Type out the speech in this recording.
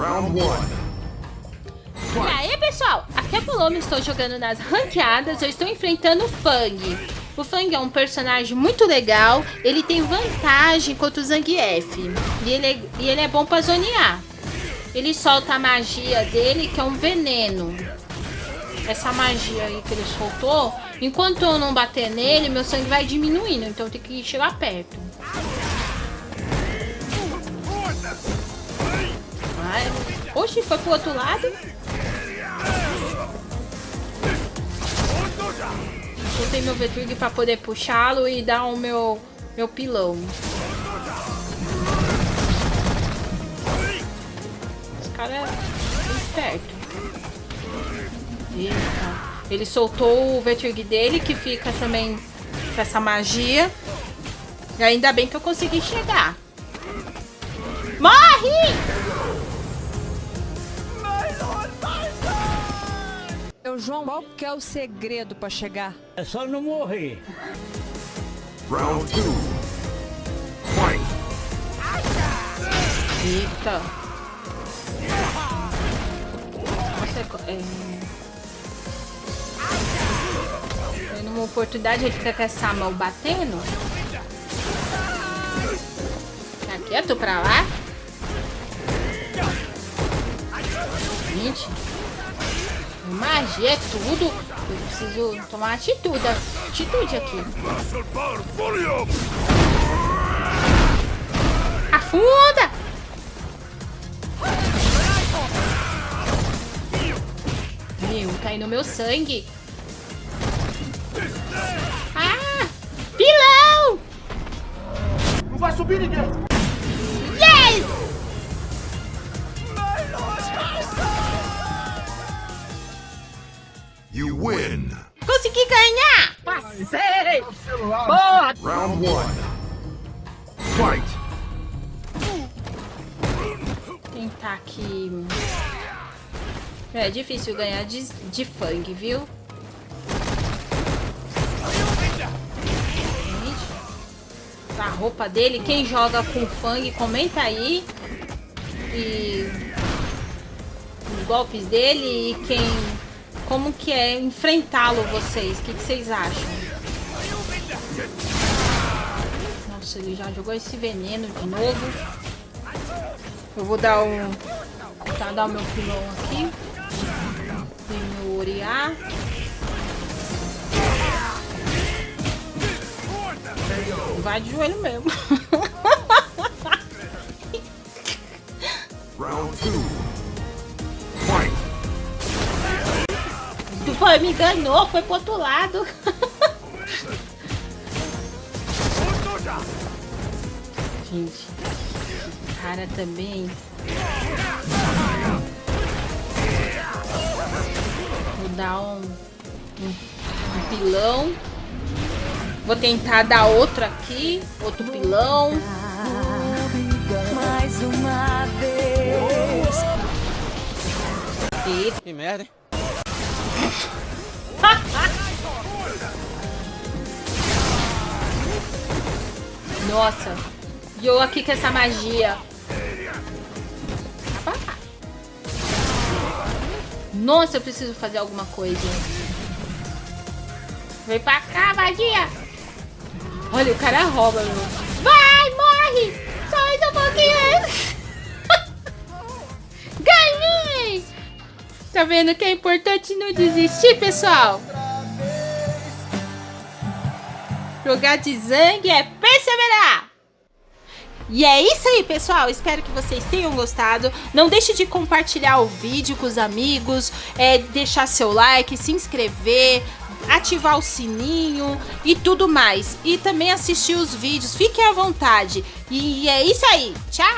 Round one. E aí, pessoal? Aqui é a Paloma, estou jogando nas ranqueadas, eu estou enfrentando o Fang. O Fang é um personagem muito legal, ele tem vantagem contra o Zangief. E ele é, e ele é bom pra zonear. Ele solta a magia dele, que é um veneno. Essa magia aí que ele soltou, enquanto eu não bater nele, meu sangue vai diminuindo, então eu tenho que chegar perto. Oxi, foi pro outro lado? Soltei meu Vetrug pra poder puxá-lo e dar o meu, meu pilão. Esse cara é esperto. Eita. Ele soltou o Vetrug dele, que fica também com essa magia. E ainda bem que eu consegui chegar. Morre! João, qual que é o segredo pra chegar? É só não morrer. Round two. Fight. Eita. Nossa, é... é... Numa oportunidade ele fica com essa mão batendo. Tá quieto pra lá? Gente. Magia é tudo. Eu preciso tomar atitude. Atitude aqui. Afunda! Meu, tá indo meu sangue. Ah! Pilão! Não vai subir ninguém. You win. Consegui ganhar! Passei! Boa! Round one. Fight. Tentar aqui. É difícil ganhar de, de Fang, viu? Gente, a roupa dele, quem joga com Fang, comenta aí. E os golpes dele e quem. Como que é enfrentá-lo vocês? O que, que vocês acham? Nossa, ele já jogou esse veneno de novo. Eu vou dar um. Tentar dar o meu pilão aqui. Oriá. Vai de joelho mesmo. foi, me enganou, foi pro outro lado. Gente, esse cara também. Vou dar um, um, um pilão. Vou tentar dar outro aqui. Outro pilão. Mais uma vez. E Que merda, hein? Nossa. E eu aqui com essa magia. Nossa, eu preciso fazer alguma coisa. Vem pra cá, magia. Olha, o cara rouba, meu. Vai, Tá vendo que é importante não desistir, pessoal? Jogar de zangue é perseverar! E é isso aí, pessoal. Espero que vocês tenham gostado. Não deixe de compartilhar o vídeo com os amigos, é, deixar seu like, se inscrever, ativar o sininho e tudo mais. E também assistir os vídeos. Fiquem à vontade. E é isso aí. Tchau!